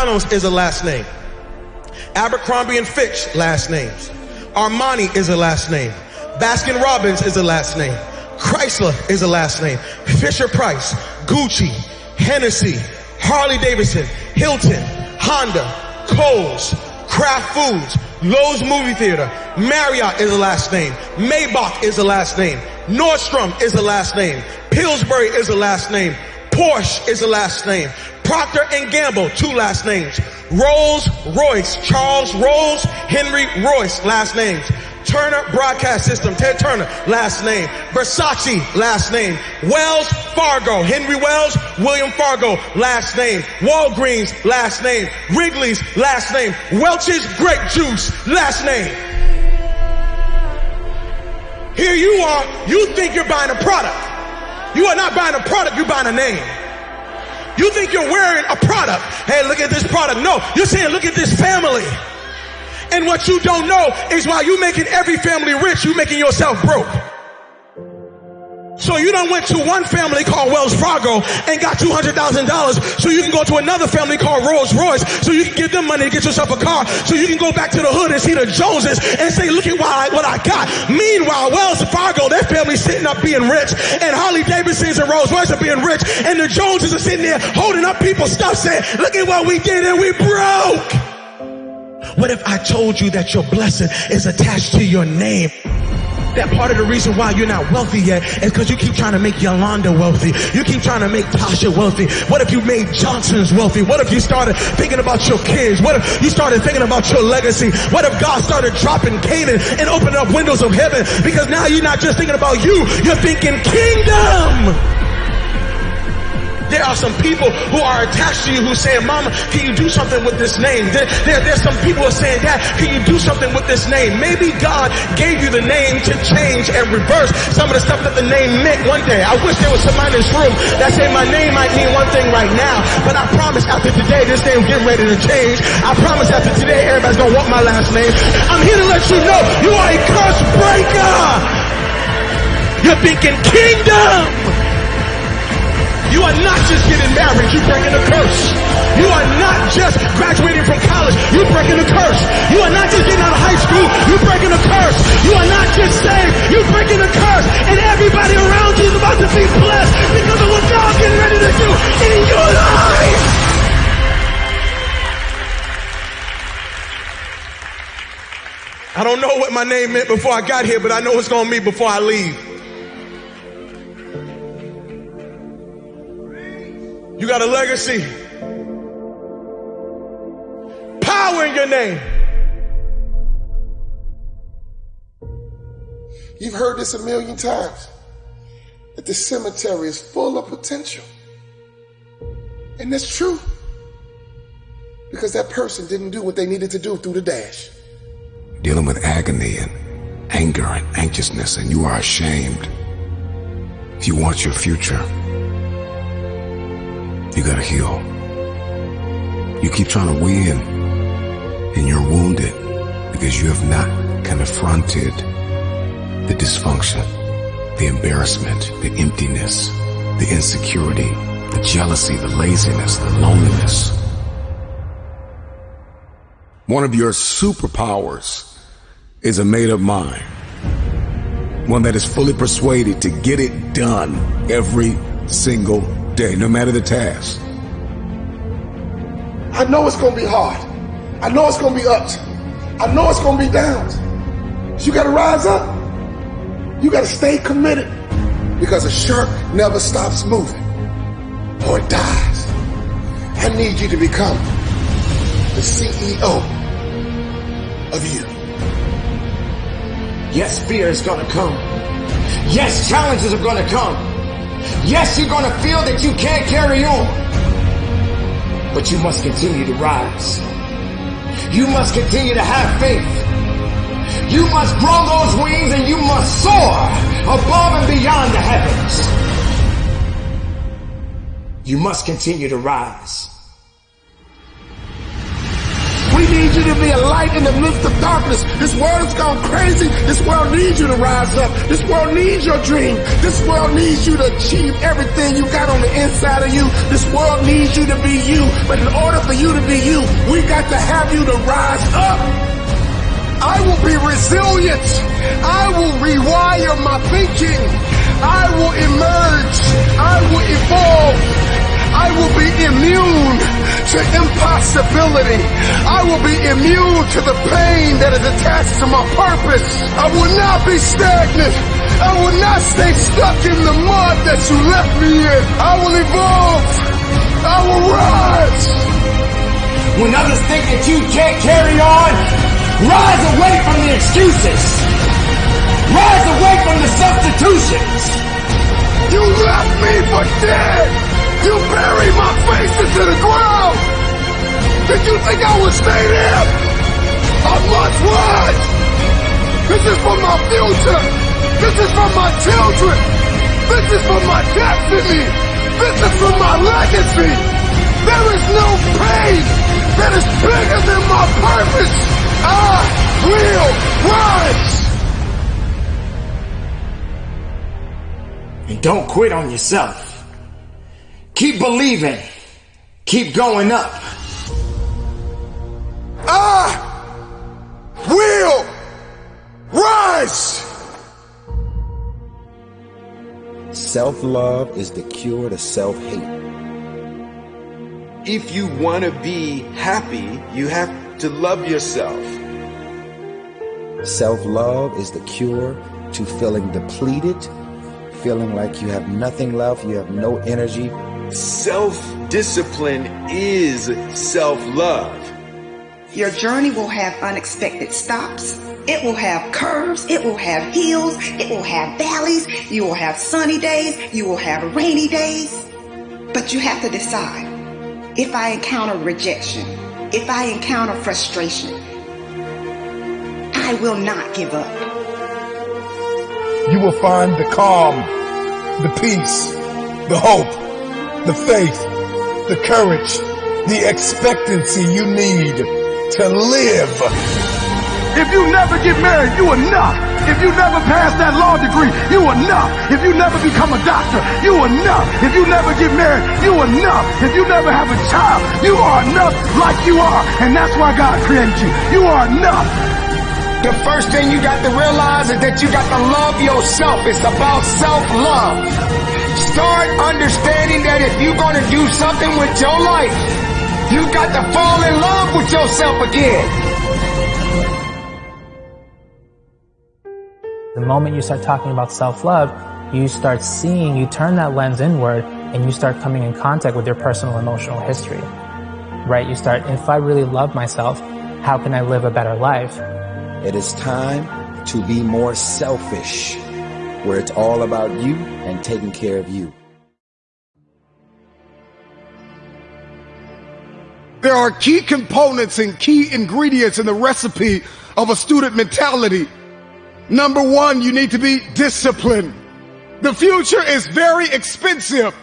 McDonald's is a last name. Abercrombie and Fitch, last names. Armani is a last name. Baskin Robbins is a last name. Chrysler is a last name. Fisher Price, Gucci, Hennessy, Harley Davidson, Hilton, Honda, Kohl's, Kraft Foods, Loews Movie Theater, Marriott is a last name. Maybach is a last name. Nordstrom is a last name. Pillsbury is a last name. Porsche is a last name. Procter and Gamble, two last names. Rolls Royce, Charles Rolls, Henry Royce, last names. Turner Broadcast System, Ted Turner, last name. Versace, last name. Wells Fargo, Henry Wells, William Fargo, last name. Walgreens, last name. Wrigley's, last name. Welch's Grape Juice, last name. Here you are, you think you're buying a product. You are not buying a product, you're buying a name. You think you're wearing a product. Hey, look at this product. No, you're saying, look at this family. And what you don't know is while you're making every family rich, you're making yourself broke. So you done went to one family called Wells Fargo and got $200,000 so you can go to another family called Rolls Royce so you can give them money to get yourself a car so you can go back to the hood and see the Joneses and say, look at what I, what I got. Meanwhile, Wells Fargo, their family sitting up being rich and Harley Davidsons and Rolls Royce are being rich and the Joneses are sitting there holding up people's stuff saying, look at what we did and we broke. What if I told you that your blessing is attached to your name? That part of the reason why you're not wealthy yet is because you keep trying to make Yolanda wealthy. You keep trying to make Tasha wealthy. What if you made Johnson's wealthy? What if you started thinking about your kids? What if you started thinking about your legacy? What if God started dropping Canaan and opening up windows of heaven? Because now you're not just thinking about you, you're thinking kingdom. There are some people who are attached to you who saying, Mama, can you do something with this name? There, there, there's some people who are saying, Dad, can you do something with this name? Maybe God gave you the name to change and reverse some of the stuff that the name meant one day. I wish there was somebody in this room that said my name might mean one thing right now, but I promise after today, this name getting ready to change. I promise after today, everybody's gonna want my last name. I'm here to let you know you are a curse breaker. You're thinking kingdom. You are not just getting married, you're breaking a curse. You are not just graduating from college, you're breaking a curse. You are not just getting out of high school, you're breaking a curse. You are not just saved, you're breaking a curse. And everybody around you is about to be blessed because of what God's getting ready to do in your life. I don't know what my name meant before I got here, but I know it's going to mean before I leave. You got a legacy. Power in your name. You've heard this a million times that the cemetery is full of potential. And that's true. Because that person didn't do what they needed to do through the dash. Dealing with agony and anger and anxiousness, and you are ashamed. If you want your future, you gotta heal. You keep trying to win, and you're wounded because you have not confronted the dysfunction, the embarrassment, the emptiness, the insecurity, the jealousy, the laziness, the loneliness. One of your superpowers is a made up mind. One that is fully persuaded to get it done every single day, no matter the task. I know it's going to be hard. I know it's going to be ups. I know it's going to be downs. You got to rise up. You got to stay committed because a shark never stops moving or dies. I need you to become the CEO of you. Yes, fear is going to come. Yes, challenges are going to come. Yes, you're going to feel that you can't carry on, but you must continue to rise. You must continue to have faith. You must grow those wings and you must soar above and beyond the heavens. You must continue to rise. Need you to be a light in the midst of darkness. This world has gone crazy. This world needs you to rise up. This world needs your dream. This world needs you to achieve everything you got on the inside of you. This world needs you to be you. But in order for you to be you, we got to have you to rise up. I will be resilient. I will rewire my thinking. I will emerge. I will evolve. I will be immune to impossibility. I will be immune to the pain that is attached to my purpose. I will not be stagnant. I will not stay stuck in the mud that you left me in. I will evolve. I will rise. When others think that you can't carry on, rise away from the excuses. Rise away from the substitutions. You left me for dead. You buried my face into the ground! Did you think I would stay there? I must rise! This is for my future! This is for my children! This is for my destiny! This is for my legacy! There is no pain that is bigger than my purpose! I will rise! And don't quit on yourself. Keep believing. Keep going up. I will rise. Self-love is the cure to self-hate. If you want to be happy, you have to love yourself. Self-love is the cure to feeling depleted, feeling like you have nothing left, you have no energy, Self-discipline is self-love. Your journey will have unexpected stops. It will have curves. It will have hills. It will have valleys. You will have sunny days. You will have rainy days. But you have to decide. If I encounter rejection, if I encounter frustration, I will not give up. You will find the calm, the peace, the hope, the faith, the courage, the expectancy you need to live. If you never get married, you are not. If you never pass that law degree, you are not. If you never become a doctor, you are not. If you never get married, you are not. If you never have a child, you are enough like you are. And that's why God created you. You are enough. The first thing you got to realize is that you got to love yourself. It's about self-love. Start understanding that if you're going to do something with your life, you got to fall in love with yourself again. The moment you start talking about self-love, you start seeing, you turn that lens inward and you start coming in contact with your personal emotional history. Right? You start, if I really love myself, how can I live a better life? It is time to be more selfish where it's all about you and taking care of you. There are key components and key ingredients in the recipe of a student mentality. Number one, you need to be disciplined. The future is very expensive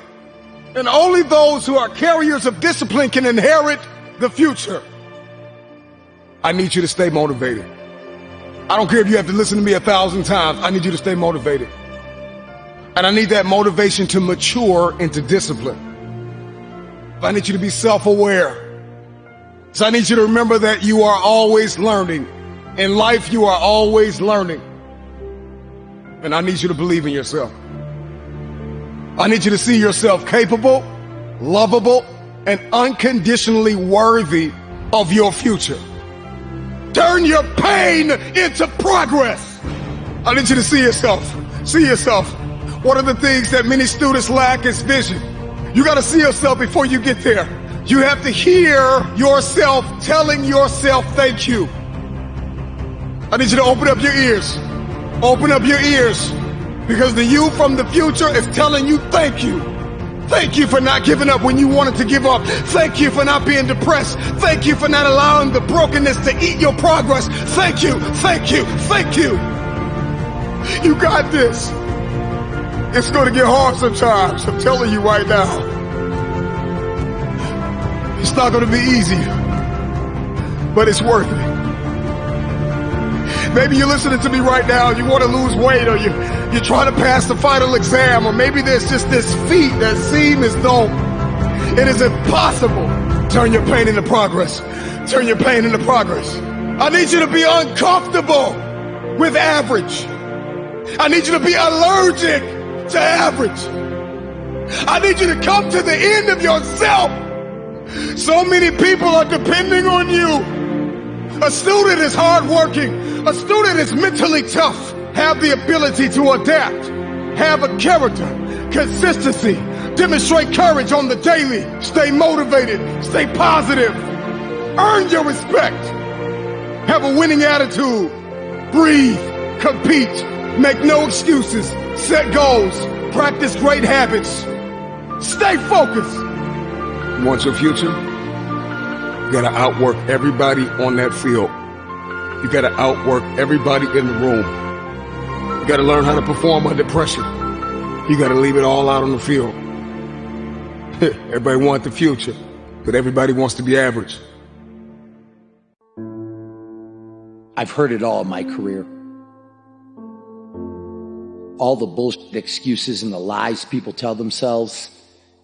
and only those who are carriers of discipline can inherit the future. I need you to stay motivated. I don't care if you have to listen to me a thousand times. I need you to stay motivated. And I need that motivation to mature into discipline. I need you to be self-aware. So I need you to remember that you are always learning. In life, you are always learning. And I need you to believe in yourself. I need you to see yourself capable, lovable, and unconditionally worthy of your future. Turn your pain into progress. I need you to see yourself. See yourself. One of the things that many students lack is vision. You got to see yourself before you get there. You have to hear yourself telling yourself thank you. I need you to open up your ears. Open up your ears because the you from the future is telling you thank you. Thank you for not giving up when you wanted to give up. Thank you for not being depressed. Thank you for not allowing the brokenness to eat your progress. Thank you, thank you, thank you. You got this. It's going to get hard sometimes. I'm telling you right now. It's not going to be easy. but it's worth it. Maybe you're listening to me right now, you want to lose weight, or you, you're trying to pass the final exam, or maybe there's just this feat that seems as though it is impossible. Turn your pain into progress. Turn your pain into progress. I need you to be uncomfortable with average. I need you to be allergic to average. I need you to come to the end of yourself. So many people are depending on you. A student is hardworking. A student is mentally tough. Have the ability to adapt. Have a character, consistency, demonstrate courage on the daily. Stay motivated. Stay positive. Earn your respect. Have a winning attitude. Breathe. Compete. Make no excuses. Set goals. Practice great habits. Stay focused. Want your future? You gotta outwork everybody on that field. You gotta outwork everybody in the room. You gotta learn how to perform under pressure. You gotta leave it all out on the field. everybody wants the future, but everybody wants to be average. I've heard it all in my career. All the bullshit excuses and the lies people tell themselves.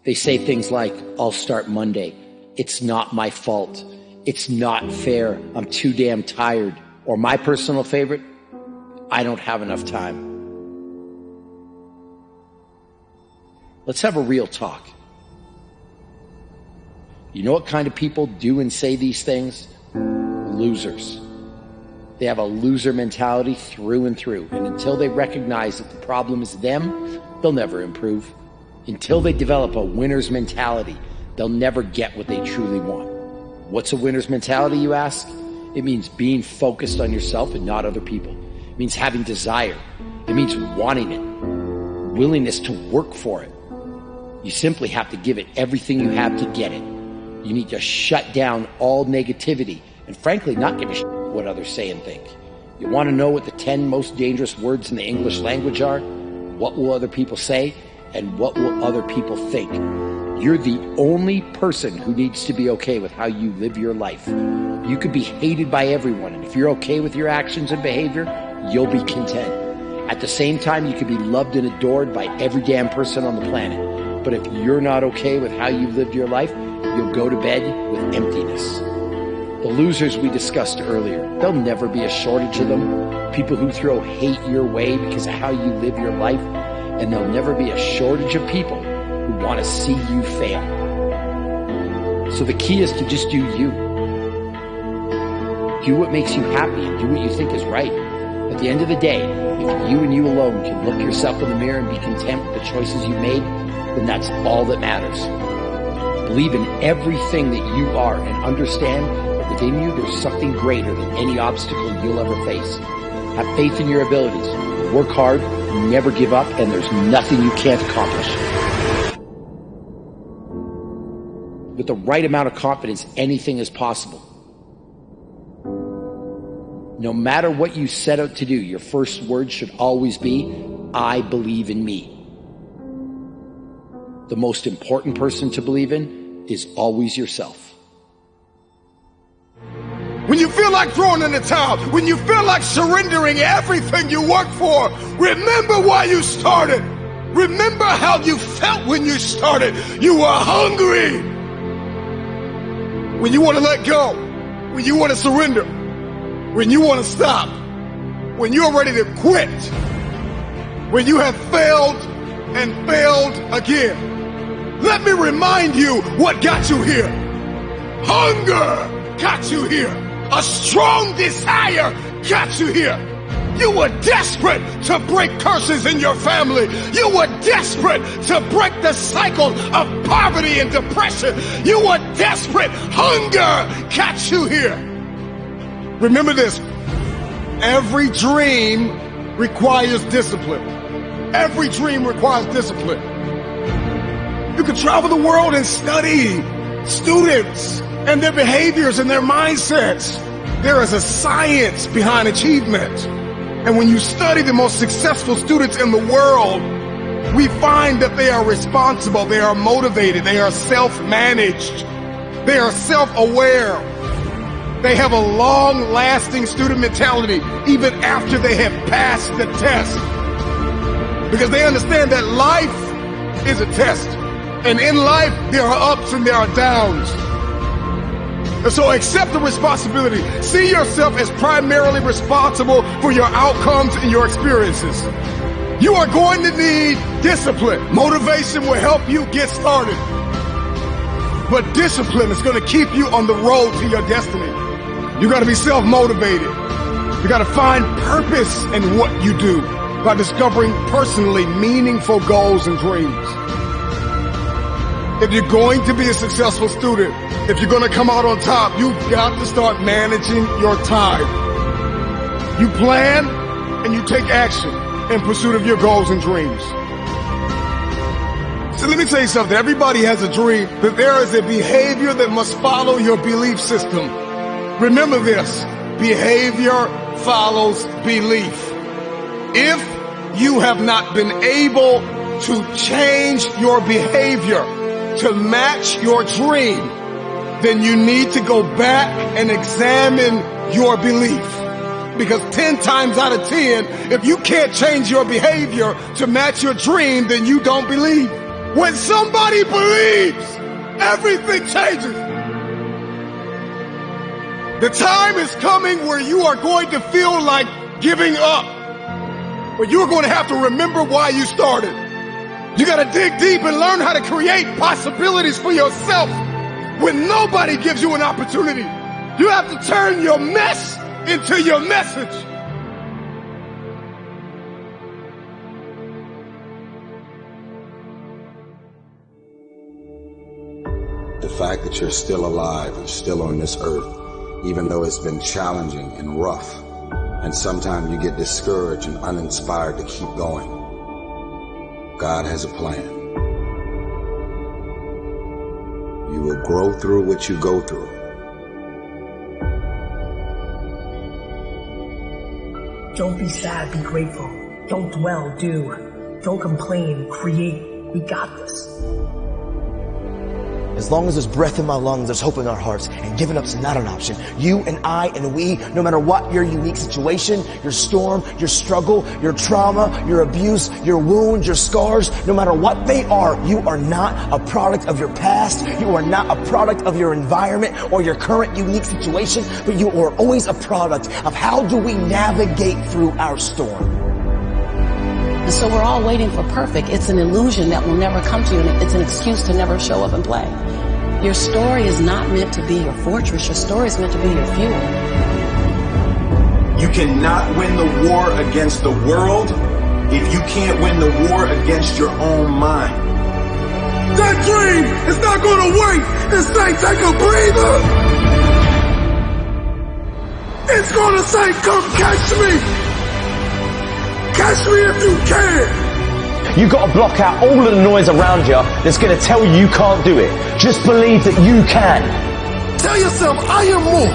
They say things like, I'll start Monday. It's not my fault. It's not fair. I'm too damn tired. Or my personal favorite, I don't have enough time. Let's have a real talk. You know what kind of people do and say these things? Losers. They have a loser mentality through and through. And until they recognize that the problem is them, they'll never improve. Until they develop a winner's mentality, they'll never get what they truly want. What's a winner's mentality, you ask? It means being focused on yourself and not other people. It means having desire. It means wanting it, willingness to work for it. You simply have to give it everything you have to get it. You need to shut down all negativity and frankly not give a shit what others say and think. You want to know what the 10 most dangerous words in the English language are? What will other people say? And what will other people think? You're the only person who needs to be okay with how you live your life. You could be hated by everyone, and if you're okay with your actions and behavior, you'll be content. At the same time, you could be loved and adored by every damn person on the planet. But if you're not okay with how you've lived your life, you'll go to bed with emptiness. The losers we discussed earlier, there'll never be a shortage of them. People who throw hate your way because of how you live your life. And there'll never be a shortage of people who want to see you fail. So the key is to just do you. Do what makes you happy and do what you think is right. At the end of the day, if you and you alone can look yourself in the mirror and be content with the choices you made, then that's all that matters. Believe in everything that you are and understand that within you there's something greater than any obstacle you'll ever face. Have faith in your abilities. Work hard, never give up, and there's nothing you can't accomplish. With the right amount of confidence, anything is possible. No matter what you set out to do, your first word should always be, I believe in me. The most important person to believe in is always yourself. When you feel like throwing in the towel, when you feel like surrendering everything you work for, remember why you started. Remember how you felt when you started. You were hungry. When you want to let go, when you want to surrender, when you want to stop, when you're ready to quit, when you have failed and failed again. Let me remind you what got you here. Hunger got you here. A strong desire got you here. You were desperate to break curses in your family. You were desperate to break the cycle of poverty and depression. You were desperate. Hunger got you here. Remember this. Every dream requires discipline. Every dream requires discipline. You can travel the world and study students and their behaviors and their mindsets. There is a science behind achievement. And when you study the most successful students in the world, we find that they are responsible, they are motivated, they are self-managed, they are self-aware. They have a long lasting student mentality even after they have passed the test. Because they understand that life is a test. And in life, there are ups and there are downs. And so accept the responsibility. See yourself as primarily responsible for your outcomes and your experiences. You are going to need discipline. Motivation will help you get started. But discipline is going to keep you on the road to your destiny. You got to be self-motivated. You got to find purpose in what you do by discovering personally meaningful goals and dreams. If you're going to be a successful student, if you're going to come out on top, you've got to start managing your time. You plan and you take action in pursuit of your goals and dreams. So let me tell you something. Everybody has a dream, but there is a behavior that must follow your belief system. Remember this. Behavior follows belief. If you have not been able to change your behavior to match your dream, then you need to go back and examine your belief. Because 10 times out of 10, if you can't change your behavior to match your dream, then you don't believe. When somebody believes, everything changes. The time is coming where you are going to feel like giving up. But you're going to have to remember why you started. You got to dig deep and learn how to create possibilities for yourself when nobody gives you an opportunity. You have to turn your mess into your message. The fact that you're still alive and still on this earth, even though it's been challenging and rough, and sometimes you get discouraged and uninspired to keep going. God has a plan. You will grow through what you go through. Don't be sad, be grateful. Don't dwell, do. Don't complain, create. We got this. As long as there's breath in my lungs, there's hope in our hearts, and giving up's not an option. You and I and we, no matter what your unique situation, your storm, your struggle, your trauma, your abuse, your wounds, your scars, no matter what they are, you are not a product of your past. You are not a product of your environment or your current unique situation, but you are always a product of how do we navigate through our storm. And so we're all waiting for perfect. It's an illusion that will never come to you, and it's an excuse to never show up and play. Your story is not meant to be your fortress. Your story is meant to be your fuel. You cannot win the war against the world if you can't win the war against your own mind. That dream is not going to wait and say, take a breather. It's going to say, come catch me. Catch me if you can. You gotta block out all of the noise around you that's gonna tell you you can't do it. Just believe that you can. Tell yourself, I am more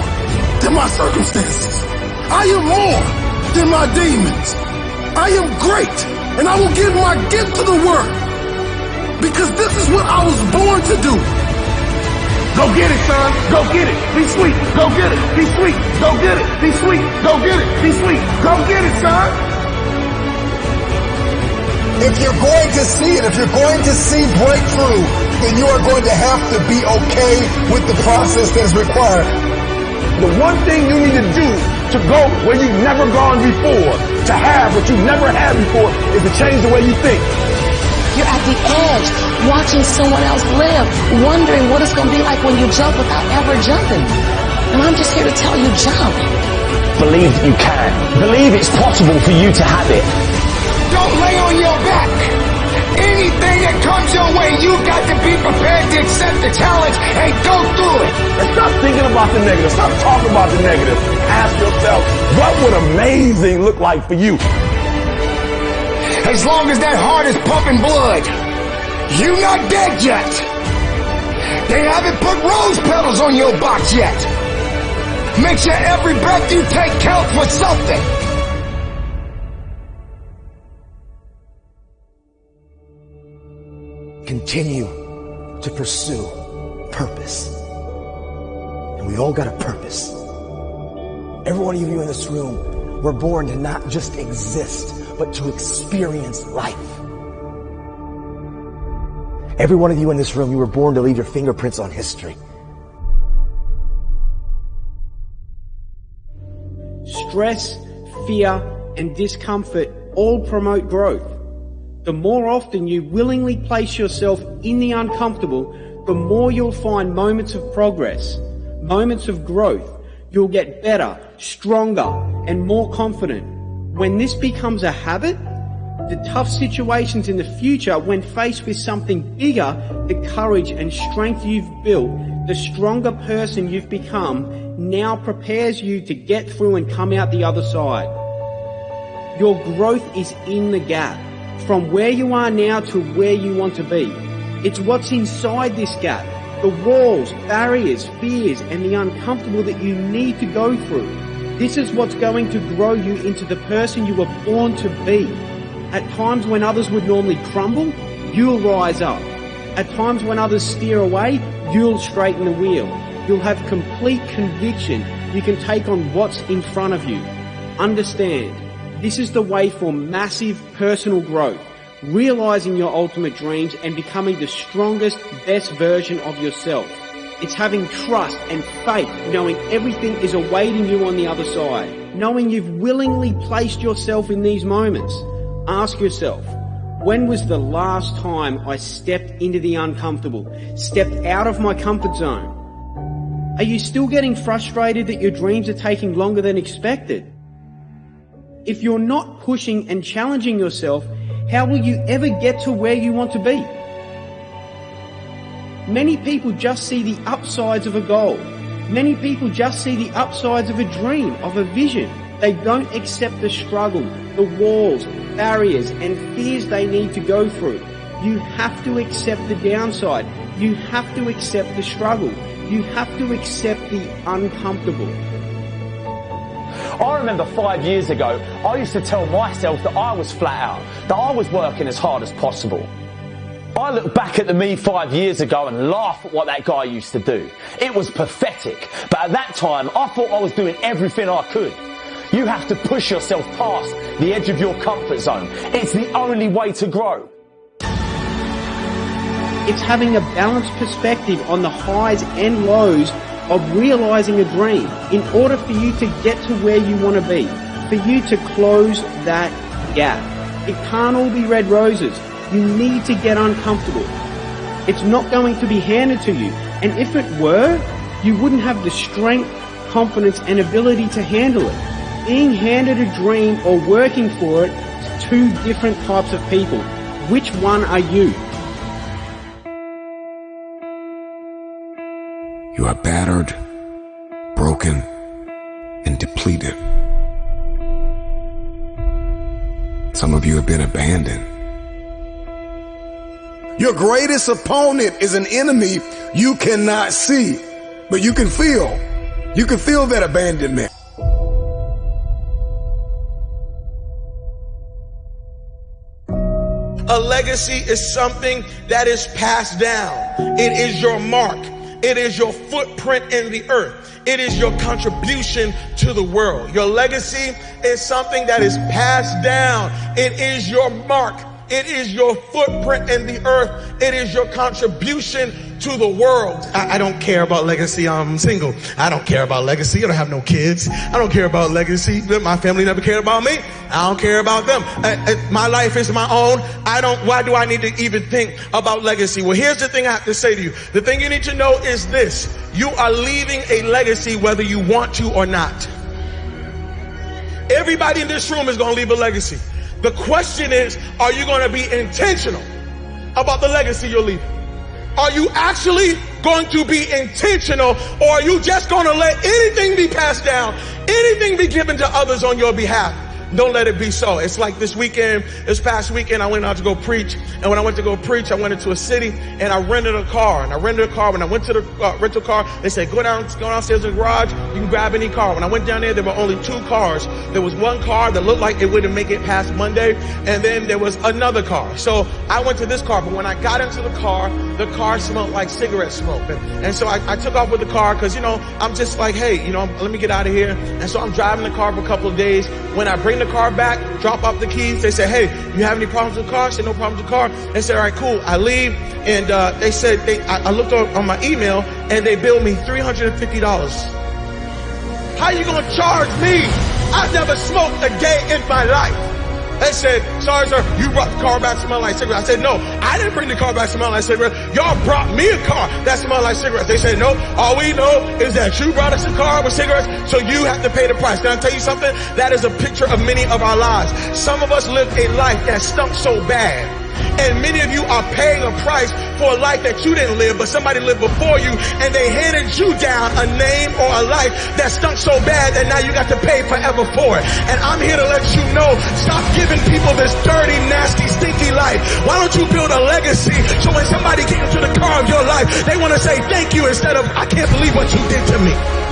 than my circumstances. I am more than my demons. I am great and I will give my gift to the world because this is what I was born to do. Go get it, son. Go get it. Be sweet. Go get it. Be sweet. Go get it. Be sweet. Go get it. Be sweet. Go get it, son. If you're going to see it, if you're going to see breakthrough, then you are going to have to be okay with the process that is required. The one thing you need to do to go where you've never gone before, to have what you've never had before, is to change the way you think. You're at the edge, watching someone else live, wondering what it's going to be like when you jump without ever jumping. And I'm just here to tell you, jump. Believe that you can. Believe it's possible for you to have it. Don't that comes your way, you've got to be prepared to accept the challenge and go through it. And stop thinking about the negative. Stop talking about the negative. Ask yourself, what would amazing look like for you? As long as that heart is pumping blood, you're not dead yet. They haven't put rose petals on your box yet. Make sure every breath you take counts for something. Continue to pursue purpose. And we all got a purpose. Every one of you in this room were born to not just exist, but to experience life. Every one of you in this room, you were born to leave your fingerprints on history. Stress, fear, and discomfort all promote growth. The more often you willingly place yourself in the uncomfortable, the more you'll find moments of progress, moments of growth. You'll get better, stronger, and more confident. When this becomes a habit, the tough situations in the future, when faced with something bigger, the courage and strength you've built, the stronger person you've become, now prepares you to get through and come out the other side. Your growth is in the gap, from where you are now to where you want to be. It's what's inside this gap, the walls, barriers, fears, and the uncomfortable that you need to go through. This is what's going to grow you into the person you were born to be. At times when others would normally crumble, you'll rise up. At times when others steer away, you'll straighten the wheel. You'll have complete conviction you can take on what's in front of you. Understand, this is the way for massive personal growth, realizing your ultimate dreams and becoming the strongest, best version of yourself. It's having trust and faith, knowing everything is awaiting you on the other side, knowing you've willingly placed yourself in these moments. Ask yourself, when was the last time I stepped into the uncomfortable, stepped out of my comfort zone? Are you still getting frustrated that your dreams are taking longer than expected? If you're not pushing and challenging yourself, how will you ever get to where you want to be? Many people just see the upsides of a goal. Many people just see the upsides of a dream, of a vision. They don't accept the struggle, the walls, barriers, and fears they need to go through. You have to accept the downside. You have to accept the struggle. You have to accept the uncomfortable. I remember five years ago, I used to tell myself that I was flat out, that I was working as hard as possible. I look back at the me five years ago and laugh at what that guy used to do. It was pathetic, but at that time I thought I was doing everything I could. You have to push yourself past the edge of your comfort zone. It's the only way to grow. It's having a balanced perspective on the highs and lows of realizing a dream in order for you to get to where you want to be, for you to close that gap. It can't all be red roses. You need to get uncomfortable. It's not going to be handed to you. And if it were, you wouldn't have the strength, confidence, and ability to handle it. Being handed a dream or working for it is two different types of people. Which one are you? You are battered, broken, and depleted. Some of you have been abandoned. Your greatest opponent is an enemy you cannot see, but you can feel. You can feel that abandonment. A legacy is something that is passed down. It is your mark. It is your footprint in the earth. It is your contribution to the world. Your legacy is something that is passed down. It is your mark. It is your footprint in the earth. It is your contribution to the world. I, I, don't care about legacy. I'm single. I don't care about legacy. I don't have no kids. I don't care about legacy. My family never cared about me. I don't care about them. Uh, uh, my life is my own. I don't, why do I need to even think about legacy? Well, here's the thing I have to say to you. The thing you need to know is this. You are leaving a legacy whether you want to or not. Everybody in this room is going to leave a legacy. The question is, are you going to be intentional about the legacy you're leaving? Are you actually going to be intentional or are you just going to let anything be passed down, anything be given to others on your behalf? Don't let it be so. It's like this weekend, this past weekend, I went out to go preach. And when I went to go preach, I went into a city and I rented a car. And I rented a car. When I went to the uh, rental car, they said, go down, go downstairs in the garage. You can grab any car. When I went down there, there were only two cars. There was one car that looked like it wouldn't make it past Monday. And then there was another car. So I went to this car. But when I got into the car, the car smelled like cigarette smoke. And, and so I, I took off with the car because, you know, I'm just like, hey, you know, let me get out of here. And so I'm driving the car for a couple of days. When I bring the car back, drop off the keys, they say, hey, you have any problems with the car? I said, no problems with the car. They said, all right, cool. I leave. And uh, they said, they, I, I looked on, on my email and they billed me $350. How you going to charge me? I've never smoked a day in my life. They said, sorry sir, you brought the car back smelling like cigarettes. I said, no, I didn't bring the car back smelling like cigarettes. Y'all brought me a car that smelled like cigarettes. They said, no, all we know is that you brought us a car with cigarettes, so you have to pay the price. Can I tell you something? That is a picture of many of our lives. Some of us live a life that stunk so bad and many of you are paying a price for a life that you didn't live, but somebody lived before you and they handed you down a name or a life that stunk so bad that now you got to pay forever for it. And I'm here to let you know, stop giving people this dirty, nasty, stinky life. Why don't you build a legacy so when somebody gets into the car of your life, they want to say thank you instead of, I can't believe what you did to me.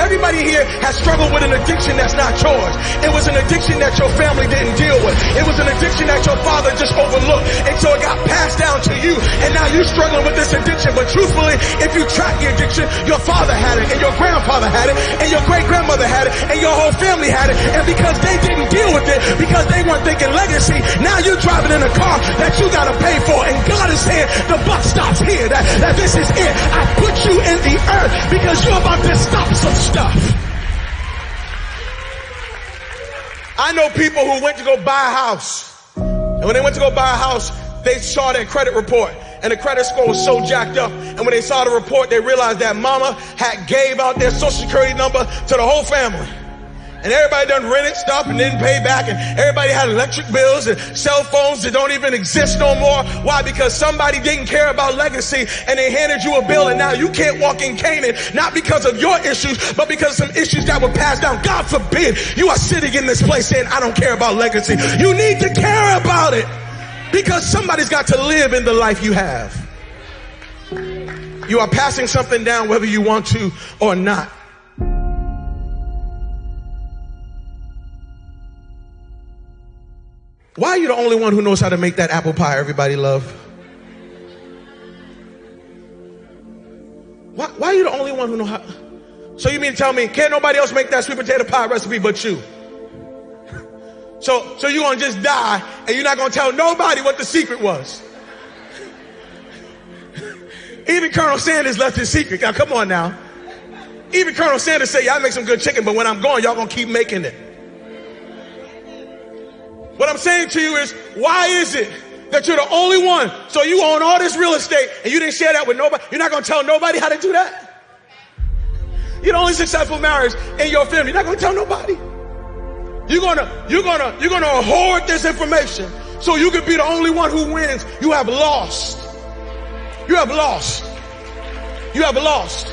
Everybody here has struggled with an addiction that's not yours. It was an addiction that your family didn't deal with. It was an addiction that your father just overlooked. And so it got passed down to you. And now you're struggling with this addiction. But truthfully, if you track the addiction, your father had it, and your grandfather had it, and your great grandmother had it, and your whole family had it. And because they didn't deal with it, because they weren't thinking legacy, now you're driving in a car that you gotta pay for. And God is saying, the buck stops here. That, that this is it. I put you in the earth because you're about to stop stuff. I know people who went to go buy a house. And when they went to go buy a house, they saw their credit report and the credit score was so jacked up. And when they saw the report, they realized that mama had gave out their social security number to the whole family. And everybody done rented stuff and didn't pay back. And everybody had electric bills and cell phones that don't even exist no more. Why? Because somebody didn't care about legacy and they handed you a bill and now you can't walk in Canaan. Not because of your issues, but because of some issues that were passed down. God forbid you are sitting in this place saying, I don't care about legacy. You need to care about it because somebody's got to live in the life you have. You are passing something down whether you want to or not. Why are you the only one who knows how to make that apple pie everybody love? Why, why are you the only one who know how? So you mean to tell me can't nobody else make that sweet potato pie recipe but you? So, so you're gonna just die and you're not gonna tell nobody what the secret was. Even Colonel Sanders left his secret. Now come on now. Even Colonel Sanders said, y'all make some good chicken, but when I'm gone, y'all gonna keep making it. What I'm saying to you is, why is it that you're the only one? So you own all this real estate and you didn't share that with nobody. You're not going to tell nobody how to do that. You're the only successful marriage in your family. You're not going to tell nobody. You're gonna, you're gonna, you're gonna hoard this information so you can be the only one who wins. You have lost. You have lost. You have lost.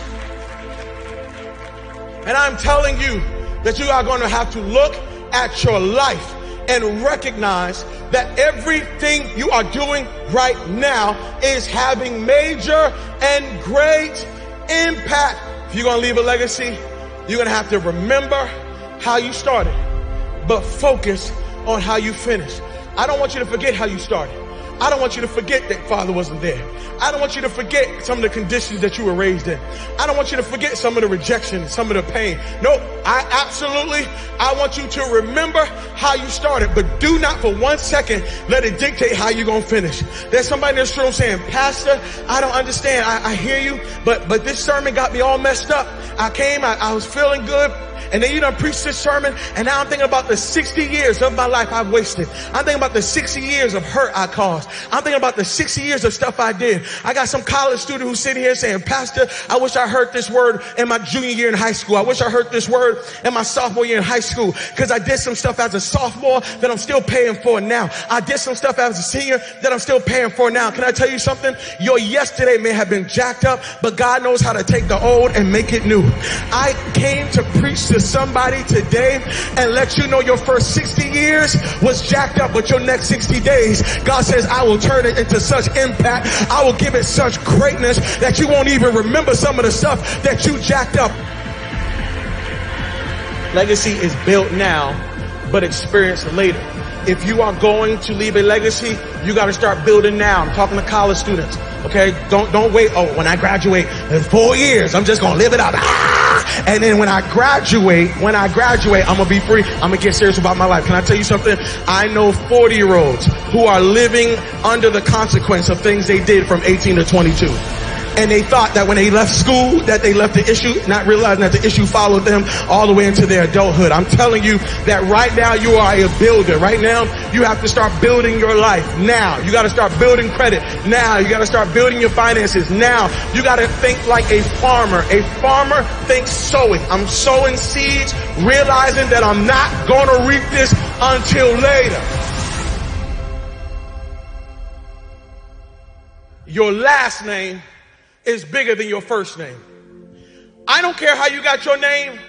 And I'm telling you that you are going to have to look at your life and recognize that everything you are doing right now is having major and great impact. If you're going to leave a legacy, you're going to have to remember how you started, but focus on how you finish. I don't want you to forget how you started. I don't want you to forget that father wasn't there. I don't want you to forget some of the conditions that you were raised in. I don't want you to forget some of the rejection, some of the pain. No, I absolutely, I want you to remember how you started, but do not for one second let it dictate how you're going to finish. There's somebody in this room saying, Pastor, I don't understand. I, I hear you, but, but this sermon got me all messed up. I came, I, I was feeling good. And then you done preach this sermon, and now I'm thinking about the 60 years of my life I've wasted. I'm thinking about the 60 years of hurt I caused. I'm thinking about the 60 years of stuff I did. I got some college student who's sitting here saying, Pastor, I wish I heard this word in my junior year in high school. I wish I heard this word in my sophomore year in high school because I did some stuff as a sophomore that I'm still paying for now. I did some stuff as a senior that I'm still paying for now. Can I tell you something? Your yesterday may have been jacked up, but God knows how to take the old and make it new. I came to preach to somebody today and let you know your first 60 years was jacked up, but your next 60 days, God says, I will turn it into such impact. I will give it such greatness that you won't even remember some of the stuff that you jacked up. Legacy is built now, but experienced later. If you are going to leave a legacy, you got to start building now. I'm talking to college students. Okay, don't don't wait. Oh, when I graduate in four years, I'm just gonna live it up. Ah! And then when I graduate, when I graduate, I'm gonna be free. I'm gonna get serious about my life. Can I tell you something? I know 40 year olds who are living under the consequence of things they did from 18 to 22 and they thought that when they left school that they left the issue, not realizing that the issue followed them all the way into their adulthood. I'm telling you that right now you are a builder. Right now you have to start building your life now. You got to start building credit now. You got to start building your finances now. You got to think like a farmer. A farmer thinks sowing. I'm sowing seeds, realizing that I'm not going to reap this until later. Your last name is bigger than your first name. I don't care how you got your name.